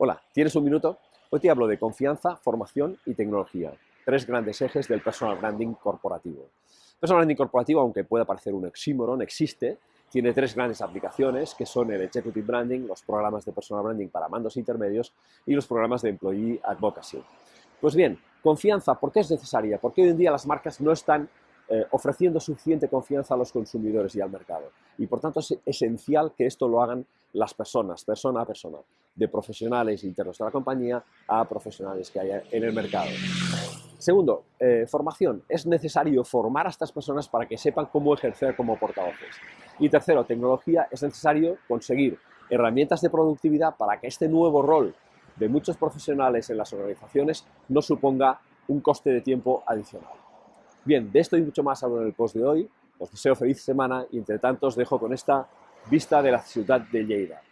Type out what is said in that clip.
Hola, ¿tienes un minuto? Hoy te hablo de confianza, formación y tecnología, tres grandes ejes del personal branding corporativo. Personal branding corporativo, aunque pueda parecer un oxímoron, existe, tiene tres grandes aplicaciones que son el Executive Branding, los programas de personal branding para mandos intermedios y los programas de Employee Advocacy. Pues bien, confianza, ¿por qué es necesaria? Porque hoy en día las marcas no están eh, ofreciendo suficiente confianza a los consumidores y al mercado. Y por tanto es esencial que esto lo hagan las personas, persona a persona, de profesionales internos de la compañía a profesionales que haya en el mercado. Segundo, eh, formación. Es necesario formar a estas personas para que sepan cómo ejercer como portavoces. Y tercero, tecnología. Es necesario conseguir herramientas de productividad para que este nuevo rol de muchos profesionales en las organizaciones no suponga un coste de tiempo adicional. Bien, de esto y mucho más hablo en el post de hoy. Os deseo feliz semana y entre tanto os dejo con esta vista de la ciudad de Lleida.